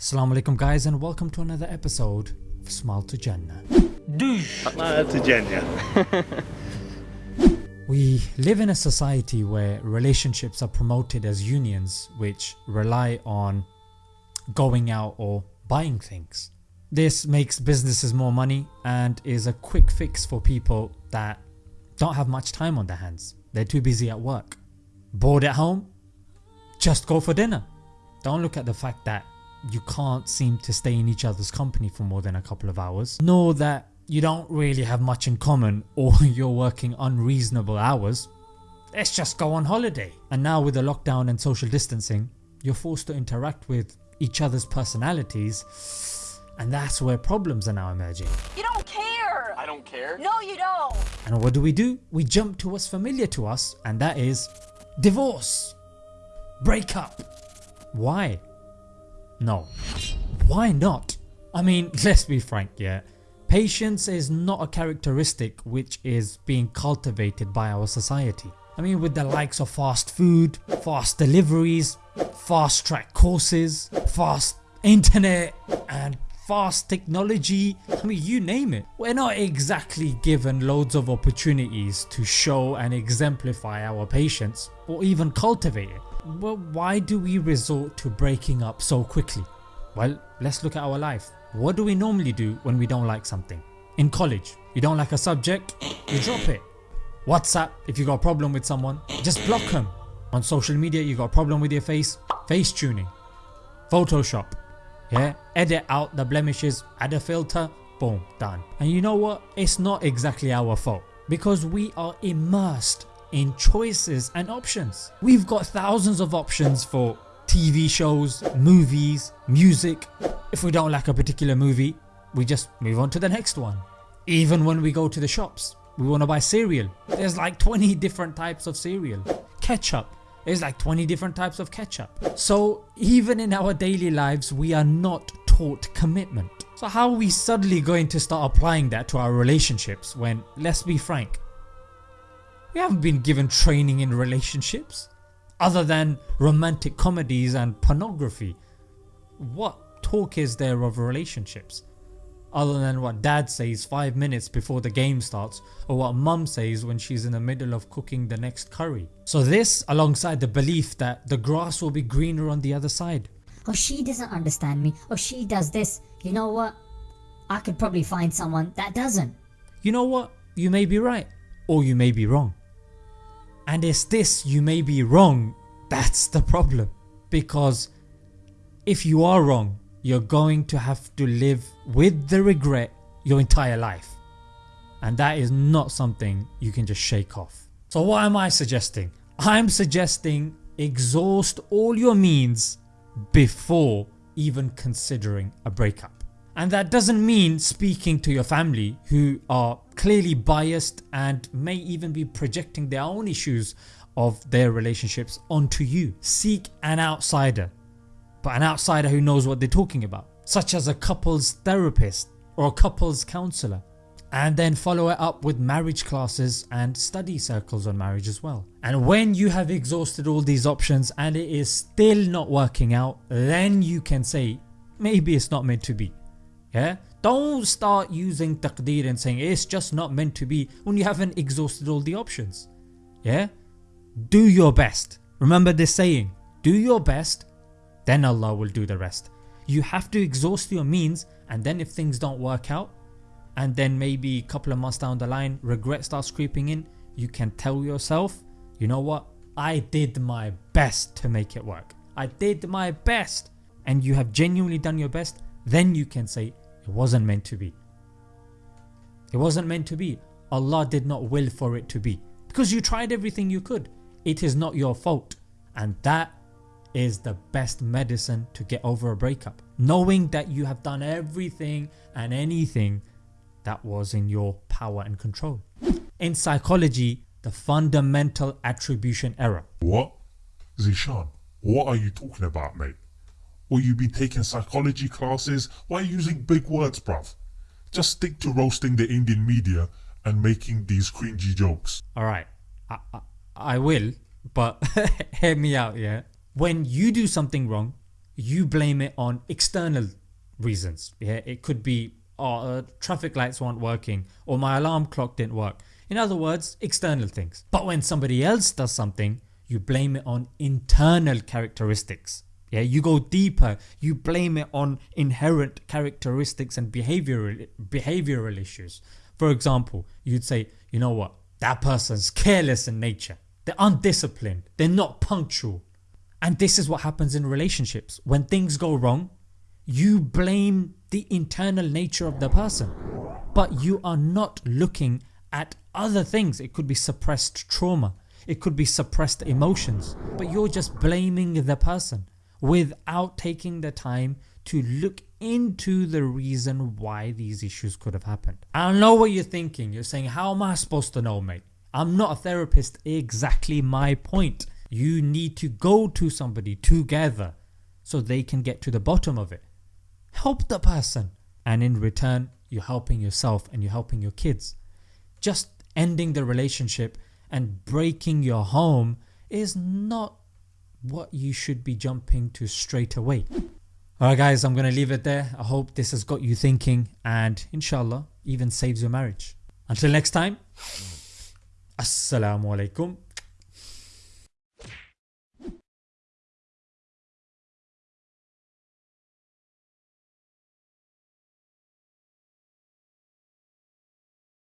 Assalamu alaikum guys and welcome to another episode of Smile to Jannah. to Jenya. We live in a society where relationships are promoted as unions which rely on going out or buying things. This makes businesses more money and is a quick fix for people that don't have much time on their hands. They're too busy at work. Bored at home? Just go for dinner. Don't look at the fact that you can't seem to stay in each other's company for more than a couple of hours, nor that you don't really have much in common or you're working unreasonable hours. Let's just go on holiday. And now with the lockdown and social distancing, you're forced to interact with each other's personalities and that's where problems are now emerging. You don't care! I don't care. No you don't! And what do we do? We jump to what's familiar to us and that is divorce, breakup. Why? No. Why not? I mean let's be frank yeah, patience is not a characteristic which is being cultivated by our society. I mean with the likes of fast food, fast deliveries, fast track courses, fast internet and fast technology, I mean you name it. We're not exactly given loads of opportunities to show and exemplify our patience or even cultivate it. But why do we resort to breaking up so quickly? Well let's look at our life. What do we normally do when we don't like something? In college, you don't like a subject, you drop it. WhatsApp, if you got a problem with someone, just block them. On social media you got a problem with your face, face tuning. Photoshop, yeah, edit out the blemishes, add a filter, boom done. And you know what, it's not exactly our fault because we are immersed in choices and options. We've got thousands of options for TV shows, movies, music. If we don't like a particular movie we just move on to the next one. Even when we go to the shops we want to buy cereal. There's like 20 different types of cereal. Ketchup, there's like 20 different types of ketchup. So even in our daily lives we are not taught commitment. So how are we suddenly going to start applying that to our relationships when let's be frank we haven't been given training in relationships other than romantic comedies and pornography. What talk is there of relationships? Other than what dad says 5 minutes before the game starts or what mum says when she's in the middle of cooking the next curry. So this alongside the belief that the grass will be greener on the other side. Oh she doesn't understand me, or she does this, you know what? I could probably find someone that doesn't. You know what? You may be right or you may be wrong. And it's this you may be wrong that's the problem because if you are wrong you're going to have to live with the regret your entire life and that is not something you can just shake off. So what am I suggesting? I'm suggesting exhaust all your means before even considering a breakup. And that doesn't mean speaking to your family who are clearly biased and may even be projecting their own issues of their relationships onto you. Seek an outsider but an outsider who knows what they're talking about such as a couples therapist or a couples counsellor and then follow it up with marriage classes and study circles on marriage as well. And when you have exhausted all these options and it is still not working out then you can say maybe it's not meant to be. Yeah, Don't start using taqdeer and saying it's just not meant to be when you haven't exhausted all the options. Yeah, do your best. Remember this saying, do your best then Allah will do the rest. You have to exhaust your means and then if things don't work out and then maybe a couple of months down the line regret starts creeping in you can tell yourself you know what I did my best to make it work. I did my best and you have genuinely done your best then you can say it wasn't meant to be. It wasn't meant to be. Allah did not will for it to be because you tried everything you could. It is not your fault and that is the best medicine to get over a breakup. Knowing that you have done everything and anything that was in your power and control. In psychology the fundamental attribution error. What? Zishan, what are you talking about mate? Will you be taking psychology classes? Why using big words bruv? Just stick to roasting the Indian media and making these cringy jokes. Alright, I, I, I will but hear me out yeah. When you do something wrong you blame it on external reasons. Yeah, it could be oh, uh, traffic lights weren't working or my alarm clock didn't work. In other words, external things. But when somebody else does something, you blame it on internal characteristics. Yeah, you go deeper, you blame it on inherent characteristics and behavioral behavioral issues. For example, you'd say, you know what, that person's careless in nature, they're undisciplined, they're not punctual. And this is what happens in relationships. When things go wrong, you blame the internal nature of the person, but you are not looking at other things. It could be suppressed trauma, it could be suppressed emotions, but you're just blaming the person without taking the time to look into the reason why these issues could have happened. I know what you're thinking, you're saying how am I supposed to know mate? I'm not a therapist, exactly my point. You need to go to somebody together so they can get to the bottom of it. Help the person and in return you're helping yourself and you're helping your kids. Just ending the relationship and breaking your home is not what you should be jumping to straight away. Alright guys I'm gonna leave it there. I hope this has got you thinking and inshallah even saves your marriage. Until next time Assalamu alaikum